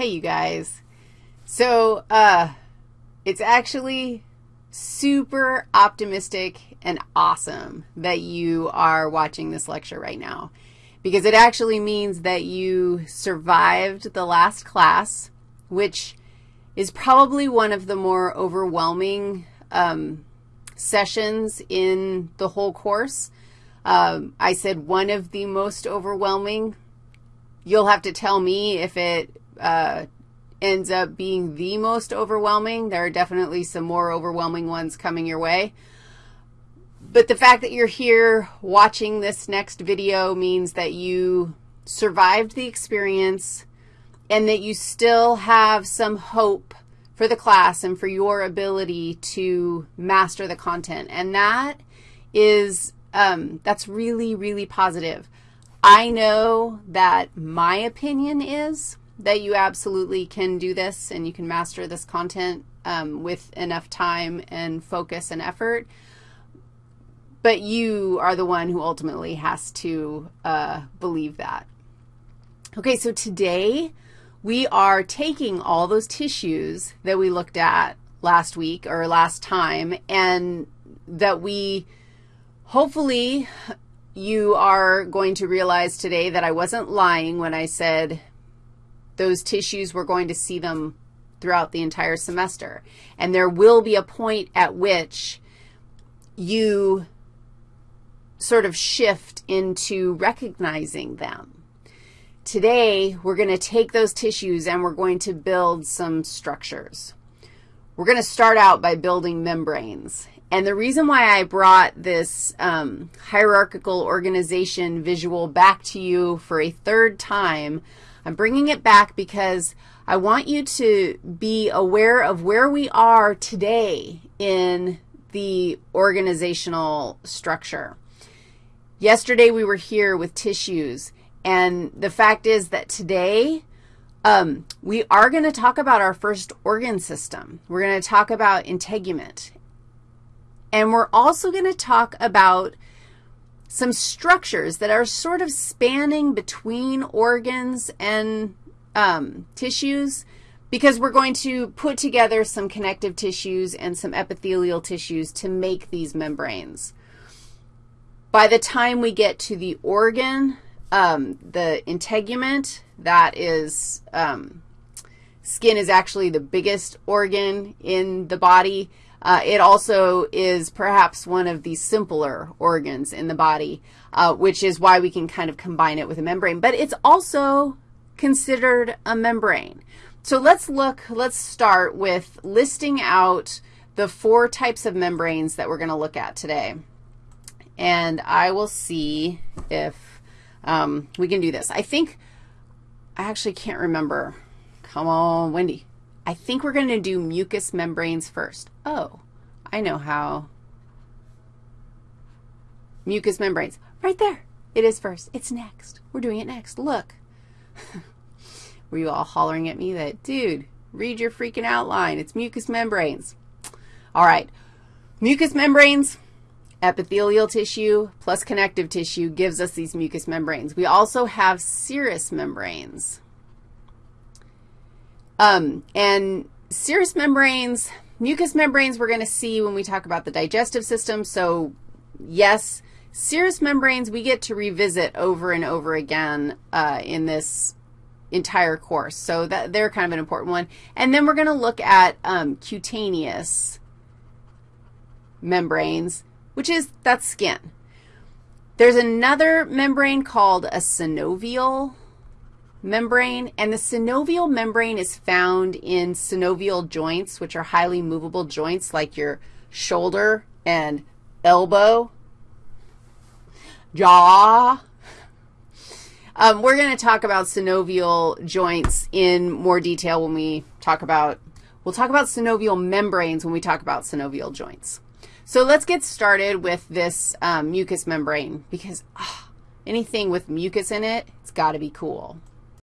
Hey, you guys. So, uh, it's actually super optimistic and awesome that you are watching this lecture right now because it actually means that you survived the last class, which is probably one of the more overwhelming um, sessions in the whole course. Um, I said one of the most overwhelming. You'll have to tell me if it uh, ends up being the most overwhelming. There are definitely some more overwhelming ones coming your way. But the fact that you're here watching this next video means that you survived the experience and that you still have some hope for the class and for your ability to master the content. And that is, um, that's really, really positive. I know that my opinion is that you absolutely can do this and you can master this content um, with enough time and focus and effort. But you are the one who ultimately has to uh, believe that. Okay, so today we are taking all those tissues that we looked at last week or last time and that we hopefully you are going to realize today that I wasn't lying when I said those tissues, we're going to see them throughout the entire semester. And there will be a point at which you sort of shift into recognizing them. Today, we're going to take those tissues and we're going to build some structures. We're going to start out by building membranes. And the reason why I brought this um, hierarchical organization visual back to you for a third time I'm bringing it back because I want you to be aware of where we are today in the organizational structure. Yesterday we were here with tissues, and the fact is that today um, we are going to talk about our first organ system. We're going to talk about integument. And we're also going to talk about some structures that are sort of spanning between organs and um, tissues because we're going to put together some connective tissues and some epithelial tissues to make these membranes. By the time we get to the organ, um, the integument, that is, um, skin is actually the biggest organ in the body. Uh, it also is perhaps one of the simpler organs in the body, uh, which is why we can kind of combine it with a membrane. But it's also considered a membrane. So let's look, let's start with listing out the four types of membranes that we're going to look at today. And I will see if um, we can do this. I think, I actually can't remember. Come on, Wendy. I think we're going to do mucous membranes first. Oh, I know how. Mucous membranes. Right there. It is first. It's next. We're doing it next. Look. Were you all hollering at me that, dude, read your freaking outline. It's mucous membranes. All right. Mucous membranes, epithelial tissue plus connective tissue gives us these mucous membranes. We also have serous membranes. Um, and serous membranes, mucous membranes we're going to see when we talk about the digestive system. So, yes, serous membranes we get to revisit over and over again uh, in this entire course. So that they're kind of an important one. And then we're going to look at um, cutaneous membranes, which is, that's skin. There's another membrane called a synovial membrane, and the synovial membrane is found in synovial joints, which are highly movable joints like your shoulder and elbow, jaw. Um, we're going to talk about synovial joints in more detail when we talk about, we'll talk about synovial membranes when we talk about synovial joints. So let's get started with this um, mucous membrane because oh, anything with mucus in it, it's got to be cool.